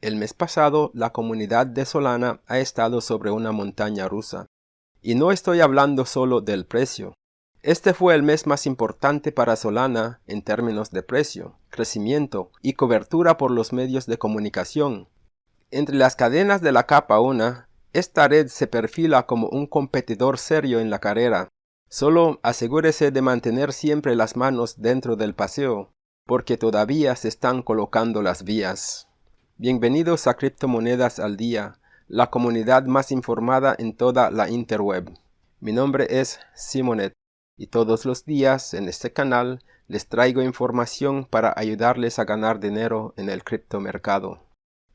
El mes pasado, la comunidad de Solana ha estado sobre una montaña rusa. Y no estoy hablando solo del precio. Este fue el mes más importante para Solana en términos de precio, crecimiento y cobertura por los medios de comunicación. Entre las cadenas de la capa 1, esta red se perfila como un competidor serio en la carrera. Solo asegúrese de mantener siempre las manos dentro del paseo, porque todavía se están colocando las vías. Bienvenidos a Criptomonedas al Día, la comunidad más informada en toda la interweb. Mi nombre es Simonet y todos los días en este canal les traigo información para ayudarles a ganar dinero en el criptomercado.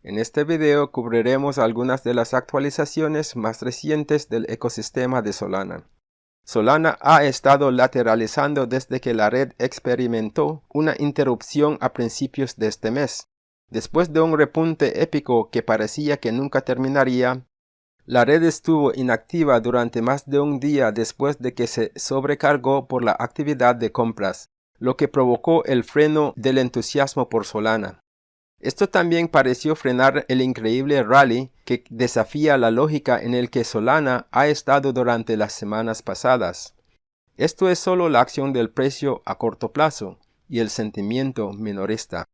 En este video cubriremos algunas de las actualizaciones más recientes del ecosistema de Solana. Solana ha estado lateralizando desde que la red experimentó una interrupción a principios de este mes. Después de un repunte épico que parecía que nunca terminaría, la red estuvo inactiva durante más de un día después de que se sobrecargó por la actividad de compras, lo que provocó el freno del entusiasmo por Solana. Esto también pareció frenar el increíble rally que desafía la lógica en el que Solana ha estado durante las semanas pasadas. Esto es solo la acción del precio a corto plazo y el sentimiento minorista.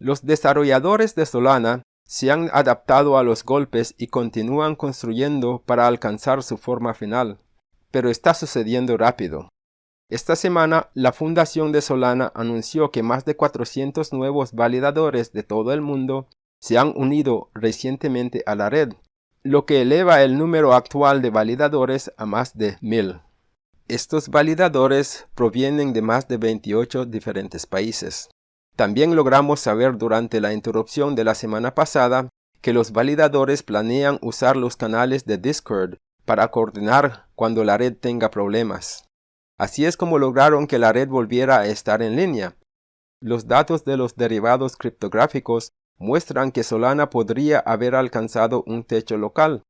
Los desarrolladores de Solana se han adaptado a los golpes y continúan construyendo para alcanzar su forma final. Pero está sucediendo rápido. Esta semana, la Fundación de Solana anunció que más de 400 nuevos validadores de todo el mundo se han unido recientemente a la red, lo que eleva el número actual de validadores a más de 1000. Estos validadores provienen de más de 28 diferentes países. También logramos saber durante la interrupción de la semana pasada que los validadores planean usar los canales de Discord para coordinar cuando la red tenga problemas. Así es como lograron que la red volviera a estar en línea. Los datos de los derivados criptográficos muestran que Solana podría haber alcanzado un techo local,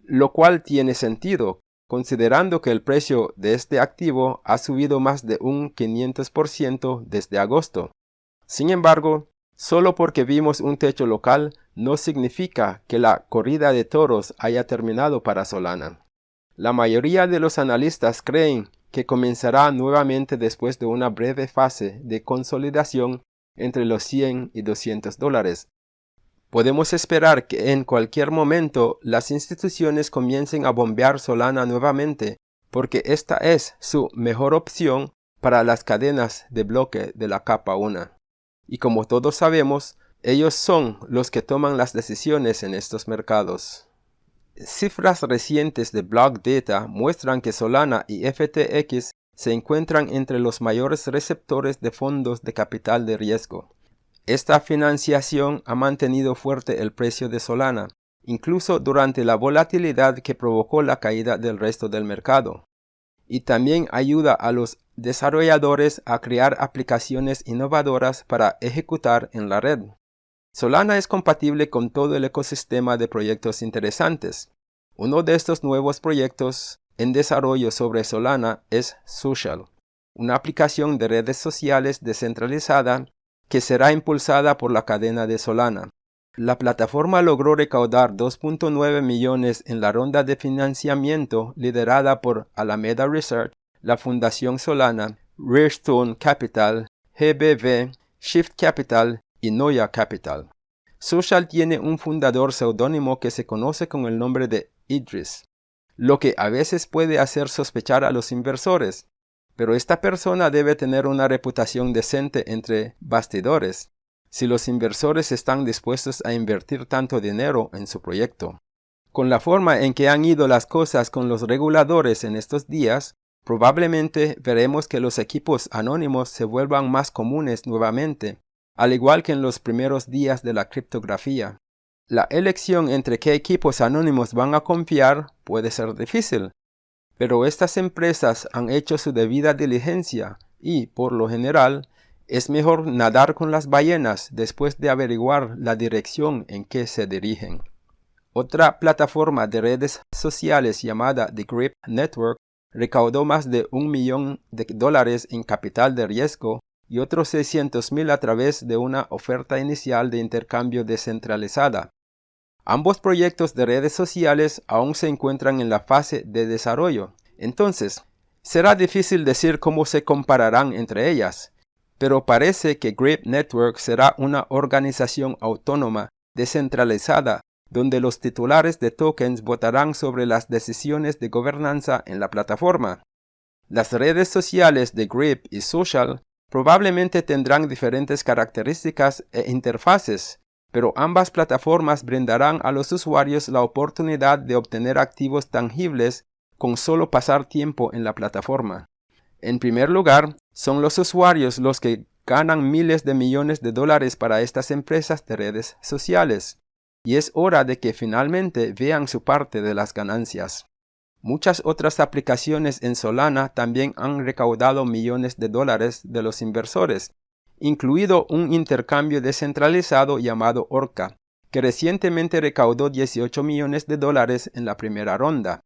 lo cual tiene sentido, considerando que el precio de este activo ha subido más de un 500% desde agosto. Sin embargo, solo porque vimos un techo local no significa que la corrida de toros haya terminado para Solana. La mayoría de los analistas creen que comenzará nuevamente después de una breve fase de consolidación entre los 100 y 200 dólares. Podemos esperar que en cualquier momento las instituciones comiencen a bombear Solana nuevamente, porque esta es su mejor opción para las cadenas de bloque de la capa 1 y como todos sabemos, ellos son los que toman las decisiones en estos mercados. Cifras recientes de Block Data muestran que Solana y FTX se encuentran entre los mayores receptores de fondos de capital de riesgo. Esta financiación ha mantenido fuerte el precio de Solana, incluso durante la volatilidad que provocó la caída del resto del mercado y también ayuda a los desarrolladores a crear aplicaciones innovadoras para ejecutar en la red. Solana es compatible con todo el ecosistema de proyectos interesantes. Uno de estos nuevos proyectos en desarrollo sobre Solana es Social, una aplicación de redes sociales descentralizada que será impulsada por la cadena de Solana. La plataforma logró recaudar 2.9 millones en la ronda de financiamiento liderada por Alameda Research, la Fundación Solana, Rarestone Capital, GBV, Shift Capital y Noya Capital. Social tiene un fundador seudónimo que se conoce con el nombre de Idris, lo que a veces puede hacer sospechar a los inversores, pero esta persona debe tener una reputación decente entre bastidores si los inversores están dispuestos a invertir tanto dinero en su proyecto. Con la forma en que han ido las cosas con los reguladores en estos días, probablemente veremos que los equipos anónimos se vuelvan más comunes nuevamente, al igual que en los primeros días de la criptografía. La elección entre qué equipos anónimos van a confiar puede ser difícil, pero estas empresas han hecho su debida diligencia y, por lo general, es mejor nadar con las ballenas después de averiguar la dirección en que se dirigen. Otra plataforma de redes sociales llamada The Grip Network recaudó más de un millón de dólares en capital de riesgo y otros 600.000 a través de una oferta inicial de intercambio descentralizada. Ambos proyectos de redes sociales aún se encuentran en la fase de desarrollo. Entonces, será difícil decir cómo se compararán entre ellas, pero parece que Grip Network será una organización autónoma, descentralizada, donde los titulares de tokens votarán sobre las decisiones de gobernanza en la plataforma. Las redes sociales de Grip y Social probablemente tendrán diferentes características e interfaces, pero ambas plataformas brindarán a los usuarios la oportunidad de obtener activos tangibles con solo pasar tiempo en la plataforma. En primer lugar, son los usuarios los que ganan miles de millones de dólares para estas empresas de redes sociales, y es hora de que finalmente vean su parte de las ganancias. Muchas otras aplicaciones en Solana también han recaudado millones de dólares de los inversores, incluido un intercambio descentralizado llamado Orca, que recientemente recaudó 18 millones de dólares en la primera ronda.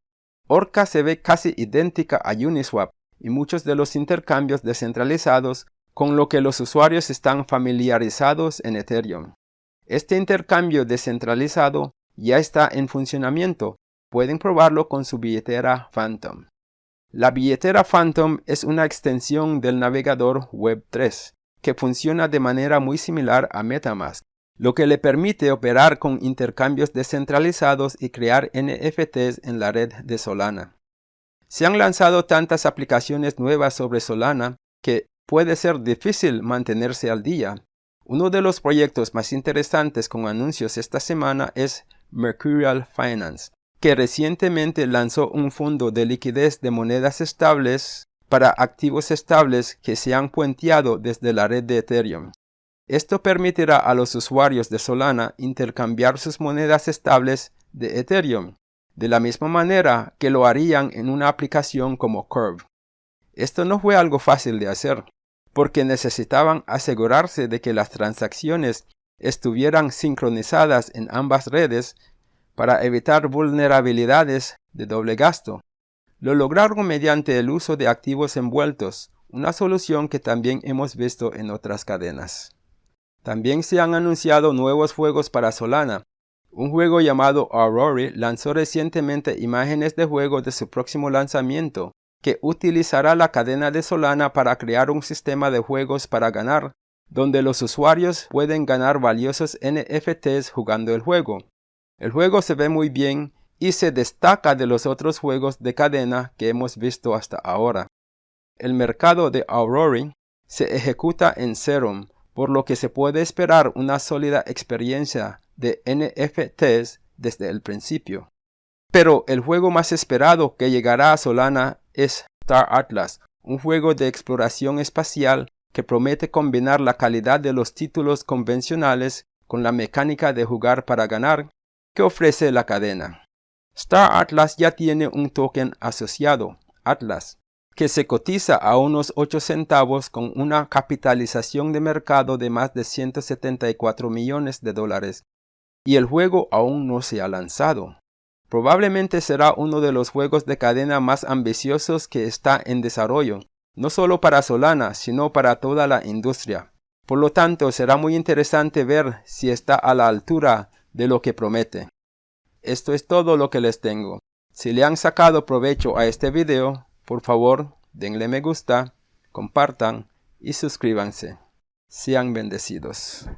Orca se ve casi idéntica a Uniswap y muchos de los intercambios descentralizados con lo que los usuarios están familiarizados en Ethereum. Este intercambio descentralizado ya está en funcionamiento, pueden probarlo con su billetera Phantom. La billetera Phantom es una extensión del navegador Web3 que funciona de manera muy similar a Metamask, lo que le permite operar con intercambios descentralizados y crear NFTs en la red de Solana. Se han lanzado tantas aplicaciones nuevas sobre Solana que puede ser difícil mantenerse al día. Uno de los proyectos más interesantes con anuncios esta semana es Mercurial Finance, que recientemente lanzó un fondo de liquidez de monedas estables para activos estables que se han puenteado desde la red de Ethereum. Esto permitirá a los usuarios de Solana intercambiar sus monedas estables de Ethereum, de la misma manera que lo harían en una aplicación como Curve. Esto no fue algo fácil de hacer, porque necesitaban asegurarse de que las transacciones estuvieran sincronizadas en ambas redes para evitar vulnerabilidades de doble gasto. Lo lograron mediante el uso de activos envueltos, una solución que también hemos visto en otras cadenas. También se han anunciado nuevos juegos para Solana. Un juego llamado Aurora lanzó recientemente imágenes de juego de su próximo lanzamiento, que utilizará la cadena de Solana para crear un sistema de juegos para ganar, donde los usuarios pueden ganar valiosos NFTs jugando el juego. El juego se ve muy bien y se destaca de los otros juegos de cadena que hemos visto hasta ahora. El mercado de Aurora se ejecuta en Serum, por lo que se puede esperar una sólida experiencia de NFTs desde el principio. Pero el juego más esperado que llegará a Solana es Star Atlas, un juego de exploración espacial que promete combinar la calidad de los títulos convencionales con la mecánica de jugar para ganar que ofrece la cadena. Star Atlas ya tiene un token asociado, Atlas, que se cotiza a unos 8 centavos con una capitalización de mercado de más de 174 millones de dólares, y el juego aún no se ha lanzado. Probablemente será uno de los juegos de cadena más ambiciosos que está en desarrollo, no solo para Solana, sino para toda la industria. Por lo tanto, será muy interesante ver si está a la altura de lo que promete. Esto es todo lo que les tengo. Si le han sacado provecho a este video, por favor denle me gusta, compartan y suscríbanse. Sean bendecidos.